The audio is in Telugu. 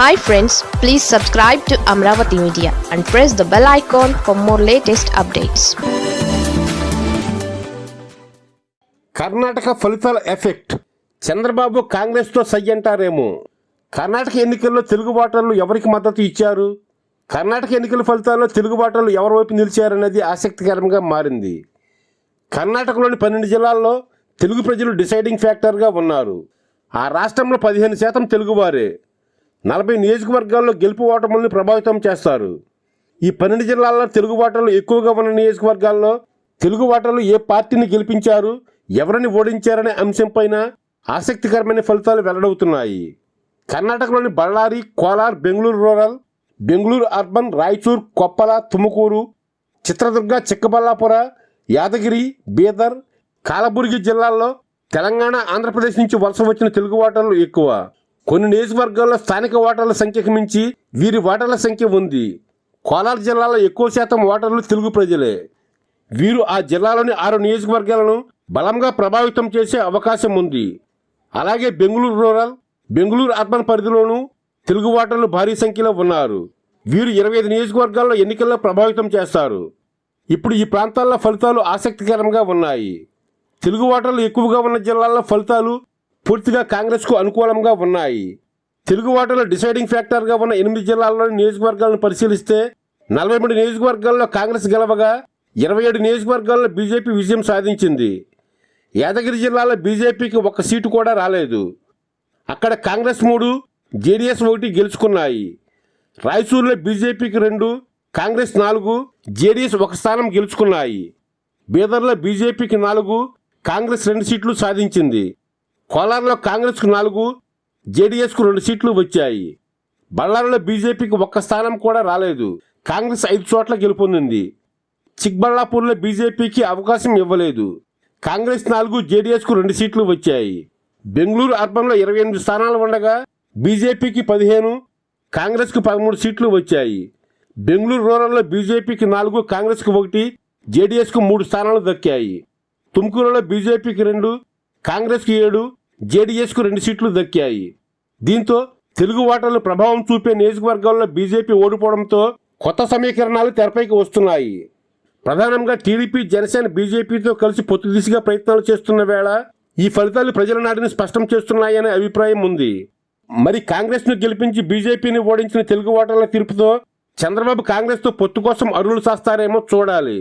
Hi friends please subscribe to Amaravati media and press the bell icon for more latest updates Karnataka ఫలితాల ఎఫెక్ట్. చంద్రబాబు కాంగ్రెస్తో సై అంటారేమో. కర్ణాటక ఎన్నికల్లో తెలుగు ఓటర్లు ఎవరికి మద్దతు ఇచ్చారు? కర్ణాటక ఎన్నికల ఫలితాల్లో తెలుగు ఓటర్లు ఎవరి వైపు నిలిచారనేది ఆసక్తికరంగా మారింది. కర్ణాటకలోని పన్నెండు జిల్లాల్లో తెలుగు ప్రజలు డిసైడింగ్ ఫ్యాక్టర్గా ఉన్నారు. ఆ రాష్ట్రంలో పదిహేను శాతం తెలుగువారే. నలభై నియోజకవర్గాల్లో గెలుపు ఓటములను ప్రభావితం చేస్తారు. ఈ పన్నెండు జిల్లాల్లో తెలుగు ఓటర్లు ఎక్కువగా ఉన్న నియోజకవర్గాల్లో తెలుగు ఓటర్లు ఏ పార్టీని గెలిపించారు ఎవరిని ఓడించారనే అంశంపైన ఆసక్తికరమైన ఫలితాలు వెల్లడవుతున్నాయి. కర్ణాటకలోని బళ్ళారి కోలార్ బెంగళూరు రూరల్ బెంగళూరు అర్బన్ రాయచూర్ కొప్పల తుముకూరు చిత్రదుర్గ చిక్కబల్లాపుర యాదగిరి బీదర్ కాలబుర్గి జిల్లాల్లో తెలంగాణ ఆంధ్రప్రదేశ్ నుంచి వలస వచ్చిన తెలుగు ఓటర్లు ఎక్కువ. కొన్ని నియోజకవర్గాల్లో స్థానిక ఓటర్ల సంఖ్యకు మించి వీరి ఓటర్ల సంఖ్య ఉంది. కోలార్ జిల్లాలో ఎక్కువ శాతం ఓటర్లు తెలుగు ప్రజలే. వీరు ఆ జిల్లాలోని ఆరు నియోజకవర్గాలను బలంగా ప్రభావితం చేసే అవకాశం ఉంది. అలాగే బెంగళూరు రూరల్ బెంగళూరు అర్బన్ పరిధిలోనూ తెలుగు ఓటర్లు భారీ సంఖ్యలో ఉన్నారు. వీరు ఇరవై ఐదు నియోజకవర్గాల్లో ఎన్నికల్లో ప్రభావితం చేస్తారు. ఇప్పుడు ఈ ప్రాంతాల్లో ఫలితాలు ఆసక్తికరంగా ఉన్నాయి. తెలుగు ఓటర్లు ఎక్కువగా ఉన్న జిల్లాల్లో ఫలితాలు పూర్తిగా కాంగ్రెస్కు అనుకూలంగా ఉన్నాయి. తెలుగు ఓటర్ల డిసైడింగ్ ఫ్యాక్టర్గా ఉన్న ఎనిమిది జిల్లాల్లోని నియోజకవర్గాలను పరిశీలిస్తే నలభై మూడు నియోజకవర్గాల్లో కాంగ్రెస్ గెలవగా ఇరవై ఏడు నియోజకవర్గాల్లో బీజేపీ విజయం సాధించింది. యాదగిరి జిల్లాలో బీజేపీకి ఒక్క సీటు కూడా రాలేదు. అక్కడ కాంగ్రెస్ మూడు జేడీఎస్ ఒకటి గెలుచుకున్నాయి. రాయచూరులో బీజేపీకి రెండు కాంగ్రెస్ నాలుగు జేడీఎస్ ఒక స్థానం గెలుచుకున్నాయి. బీదర్లో బీజేపీకి నాలుగు కాంగ్రెస్ రెండు సీట్లు సాధించింది. కోలార్లో కాంగ్రెస్కు నాలుగు జేడీఎస్కు రెండు సీట్లు వచ్చాయి. బళ్ళారిలో బీజేపీకి ఒక్క స్థానం కూడా రాలేదు. కాంగ్రెస్ ఐదు చోట్ల గెలుపొందింది. చిక్బళ్ళాపూర్లో బీజేపీకి అవకాశం ఇవ్వలేదు. కాంగ్రెస్ నాలుగు జేడీఎస్కు రెండు సీట్లు వచ్చాయి. బెంగళూరు అర్బన్లో ఇరవై ఎనిమిది స్థానాలు ఉండగా బీజేపీకి పదిహేను కాంగ్రెస్కు పదమూడు సీట్లు వచ్చాయి. బెంగళూరు రూరల్లో బీజేపీకి నాలుగు కాంగ్రెస్కు ఒకటి జేడీఎస్కు మూడు స్థానాలు దక్కాయి. తుమ్కూరులో బీజేపీకి రెండు కాంగ్రెస్కి ఏడు జేడీఎస్కు రెండు సీట్లు దక్కాయి. దీంతో తెలుగు ఓటర్లు ప్రభావం చూపే నియోజకవర్గాల్లో బీజేపీ ఓడిపోవడంతో కొత్త సమీకరణాలు తెరపైకి వస్తున్నాయి. ప్రధానంగా టీడీపీ జనసేన బీజేపీతో కలిసి పొత్తు దిశగా ప్రయత్నాలు చేస్తున్న వేళ ఈ ఫలితాలు ప్రజల నాటిని స్పష్టం చేస్తున్నాయనే అభిప్రాయం ఉంది. మరి కాంగ్రెస్ను గెలిపించి బీజేపీని ఓడించిన తెలుగు ఓటర్ల తీర్పుతో చంద్రబాబు కాంగ్రెస్తో పొత్తు కోసం అరువులు సాస్తారేమో చూడాలి.